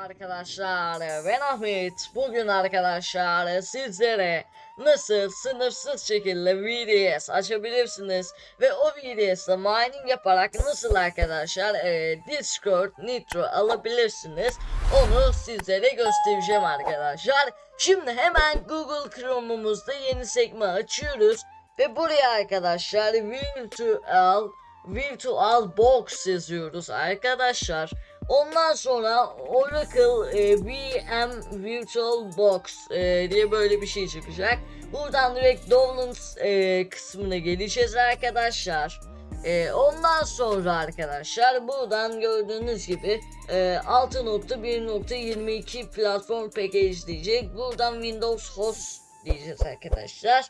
arkadaşlar. Ben Ahmet. Bugün arkadaşlar sizlere nasıl sınırsız şekilde VDS açabilirsiniz ve o VDS'de mining yaparak nasıl arkadaşlar e, Discord Nitro alabilirsiniz onu sizlere göstereceğim arkadaşlar. Şimdi hemen Google Chrome'umuzda yeni sekme açıyoruz ve buraya arkadaşlar virtual virtual box yazıyoruz arkadaşlar Ondan sonra Oracle e, VM Virtual Box e, diye böyle bir şey çıkacak. Buradan direkt Downloads e, kısmına geleceğiz arkadaşlar. E, ondan sonra arkadaşlar buradan gördüğünüz gibi e, 6.1.22 platform package diyecek. Buradan Windows Host diyeceğiz arkadaşlar.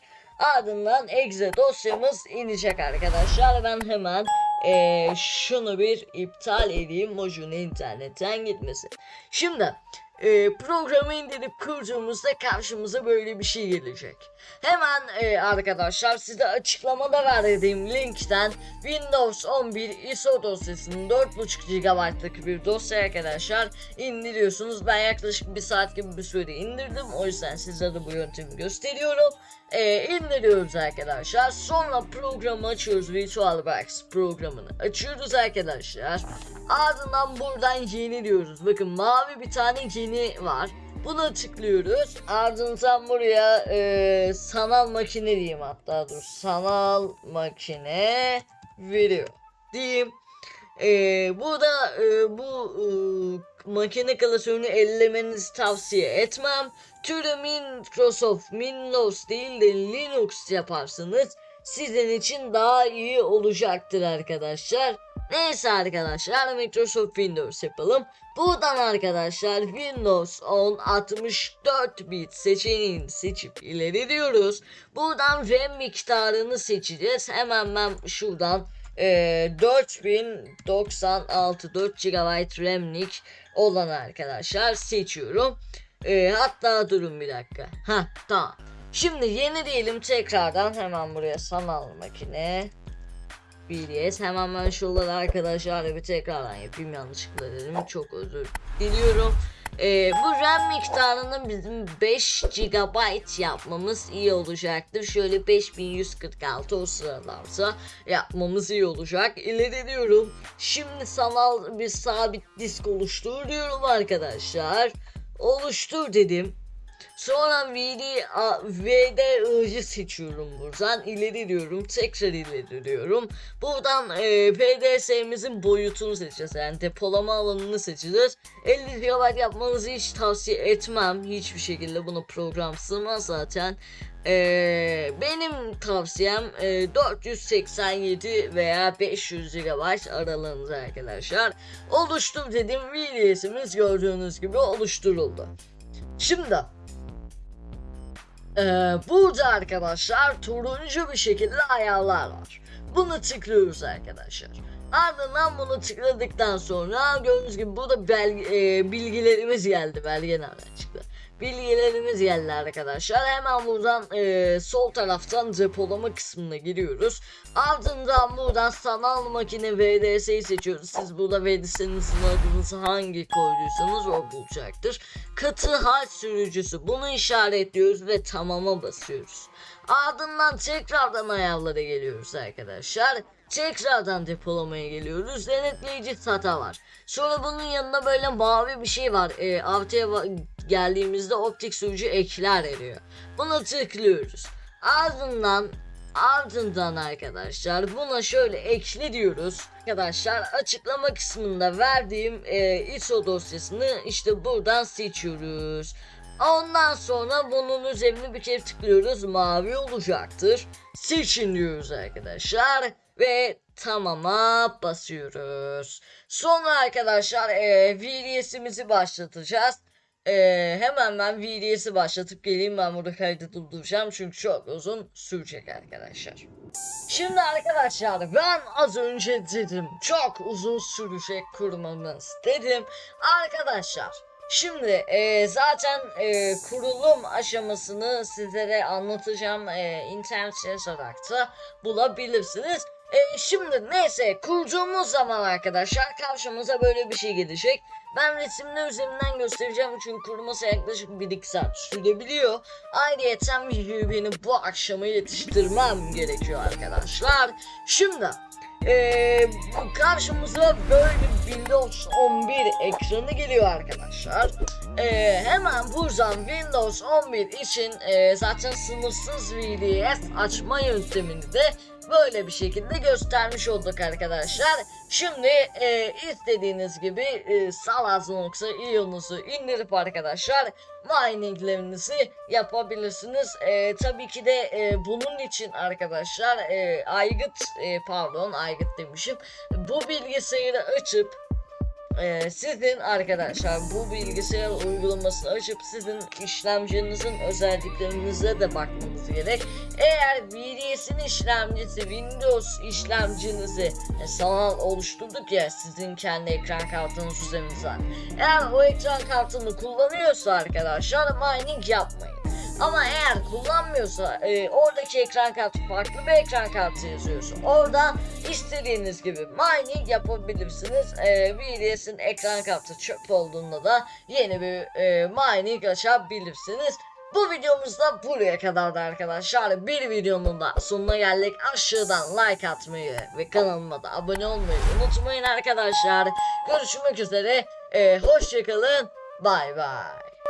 Ardından exe dosyamız inecek arkadaşlar. Ben hemen eee, şunu bir iptal edeyim. Mojun internetten gitmesin. Şimdi eee, programı indirip kurduğumuzda karşımıza böyle bir şey gelecek. Hemen eee, arkadaşlar size açıklamada verdiğim linkten Windows 11 ISO dosyasının 4.5 GB'lık bir dosya arkadaşlar indiriyorsunuz. Ben yaklaşık bir saat gibi bir sürede indirdim. O yüzden size de bu yöntemi gösteriyorum e, indiriyoruz arkadaşlar. Sonra programı açıyoruz. VirtualBox programını açıyoruz arkadaşlar. Ardından buradan yeni diyoruz. Bakın mavi bir tane yeni var. Buna tıklıyoruz. Ardından buraya e, sanal makine diyeyim hatta dur. Sanal makine video diyeyim. E, burada e, bu e, makine klasörünü ellemenizi tavsiye etmem. Türü Microsoft Windows değil de Linux yaparsanız sizin için daha iyi olacaktır arkadaşlar. Neyse arkadaşlar Microsoft Windows yapalım. Buradan arkadaşlar Windows 10 64 bit seçeneğini seçip ileri diyoruz. Buradan RAM miktarını seçeceğiz. Hemen ben şuradan e, 4096 4 GB RAM'lik olan arkadaşlar seçiyorum. E, hatta durun bir dakika. Ha tamam. Şimdi yeni diyelim tekrardan hemen buraya sanal makine. BDS hemen ben şuraları arkadaşlar bir tekrardan yapayım yanlışlıkla dedim çok özür diliyorum. Ee, bu RAM miktarını bizim 5 GB yapmamız iyi olacaktır. Şöyle 5146 o sıralarsa yapmamız iyi olacak. İleri. Şimdi sanal bir sabit disk oluştur diyorum arkadaşlar. Oluştur dedim. Sonra VD, A- VDI'cı seçiyorum buradan. ileri diyorum. Tekrar ileri diyorum. Buradan e, PDS'mizin boyutunu seçeceğiz. Yani depolama alanını seçeceğiz. 50 GB yapmanızı hiç tavsiye etmem. Hiçbir şekilde bunu program sığmaz zaten. E, benim tavsiyem e, 487 veya 500 GB aralığında arkadaşlar. Oluştur dedim. VDS'imiz gördüğünüz gibi oluşturuldu. Şimdi ee, burada arkadaşlar turuncu bir şekilde ayarlar var. Bunu tıklıyoruz arkadaşlar. Ardından bunu tıkladıktan sonra gördüğünüz gibi burada belge, e, bilgilerimiz geldi. Belge nereden çıktı? Bilgilerimiz geldi arkadaşlar. Hemen buradan e, sol taraftan depolama kısmına giriyoruz. Ardından buradan sanal makine VDS'yi seçiyoruz. Siz burada VDS'nizin adınızı hangi koyduysanız o bulacaktır. Katı hal sürücüsü bunu işaretliyoruz ve tamama basıyoruz. Ardından tekrardan ayarlara geliyoruz arkadaşlar. Tekrardan depolamaya geliyoruz. Denetleyici SATA var. Sonra bunun yanında böyle mavi bir şey var. E, artıya geldiğimizde optik sürücü ekler eriyor. Buna tıklıyoruz. Ardından ardından arkadaşlar buna şöyle ekle diyoruz. Arkadaşlar açıklama kısmında verdiğim e, ISO dosyasını işte buradan seçiyoruz. Ondan sonra bunun üzerine bir kere tıklıyoruz. Mavi olacaktır. Seçin diyoruz arkadaşlar. Ve tamama basıyoruz. Sonra arkadaşlar e, VDS'imizi başlatacağız. E, hemen ben VDS'i başlatıp geleyim. Ben burada kaydı durduracağım. Çünkü çok uzun sürecek arkadaşlar. Şimdi arkadaşlar ben az önce dedim çok uzun sürecek kurmamız dedim. Arkadaşlar Şimdi e, zaten e, kurulum aşamasını sizlere anlatacağım. E, internet yazarak da bulabilirsiniz. E, şimdi neyse kurduğumuz zaman arkadaşlar karşımıza böyle bir şey gelecek. Ben resimler üzerinden göstereceğim çünkü kuruması yaklaşık 1-2 saat sürebiliyor. Ayrıyeten videoyu benim bu akşama yetiştirmem gerekiyor arkadaşlar. Şimdi ee, karşımıza böyle Windows 11 ekranı geliyor arkadaşlar. Ee, hemen buradan Windows 11 için e, zaten sınırsız VDF açma yöntemini de böyle bir şekilde göstermiş olduk arkadaşlar. Şimdi e, istediğiniz gibi e, salaz.io'nuzu indirip arkadaşlar mininglerinizi yapabilirsiniz. E, tabii ki de e, bunun için arkadaşlar e, aygıt e, pardon aygıt demişim. Bu bilgisayarı açıp ee, sizin arkadaşlar bu bilgisayar uygulamasını açıp sizin işlemcinizin özelliklerinize de bakmanız gerek. Eğer VDS'in işlemcisi Windows işlemcinizi e, sanal oluşturduk ya sizin kendi ekran kartınız üzerinden. Eğer o ekran kartını kullanıyorsa arkadaşlar mining yapmayın. Ama eğer kullanmıyorsa e, oradaki ekran kartı farklı bir ekran kartı yazıyorsa orada istediğiniz gibi mining yapabilirsiniz. E, VDS'in ekran kartı çöp olduğunda da yeni bir e, mining açabilirsiniz. Bu videomuz da buraya kadardı arkadaşlar. Bir videonun da sonuna geldik. Aşağıdan like atmayı ve kanalıma da abone olmayı unutmayın arkadaşlar. Görüşmek üzere. E, hoşçakalın. Bay bay.